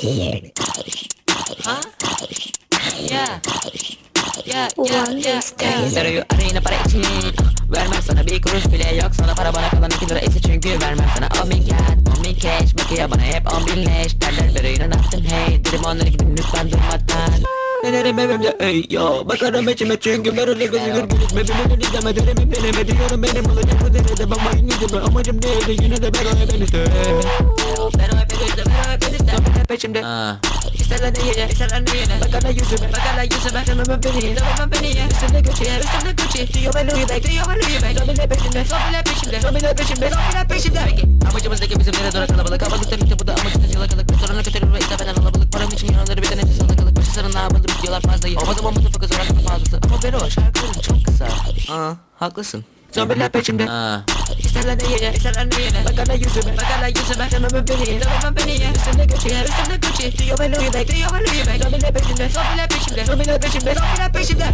Ha? Ya. Ya, ya, ya, işte. ya. Soruyu arayına Vermem sana bir kuruş bile yok sana para bana kalan iki lira ise çünkü vermem sana On bin cat, on Bakıyor bana hep on bin leş Derler vereyin anlattın hey Dedim onlara gidin lütfen durmadan Denerim evimde ey yo Bakarım içime çünkü ben öyle gözükür gülüşme Birini izleme derimi deneme diyorum benim olacak bu denede Ben bayın yüzüme amacım neydi yine de ben o hep enişte peşimde İsterler ne yine isterler ne yine Bakarlar yüzüme bakarlar yüzüme. Tanımam beni tanımam beni ya Üstümde Gucci üstümde Gucci. Diyor ben diyor peşimde peşimde peşimde peşimde. Peki amacımızdaki bizim nereye doğru kalabalık. Havalık tabii ki bu da amacımız. Yalakalık Restorana götürür ve istemeden alabalık. Param için yanları bir de nefes alakalık Başı sarın ne yapalım diyorlar fazla iyi Olmaz ama mutlu fakız olarak fazlası. Ama ben o şarkıların çok kısa. Aa haklısın. Zombiler peşimde. İsterler ne yine isterler ne yine yüzüme bakarlar yüzüme. Tanımam beni tanımam beni ya Üstümde Gucci. Üstümde Gucci Diyor ben Louis Bag diyor ben Louis Bag Zombiler peşimde zombiler peşimde Zombiler peşimde zombiler peşimde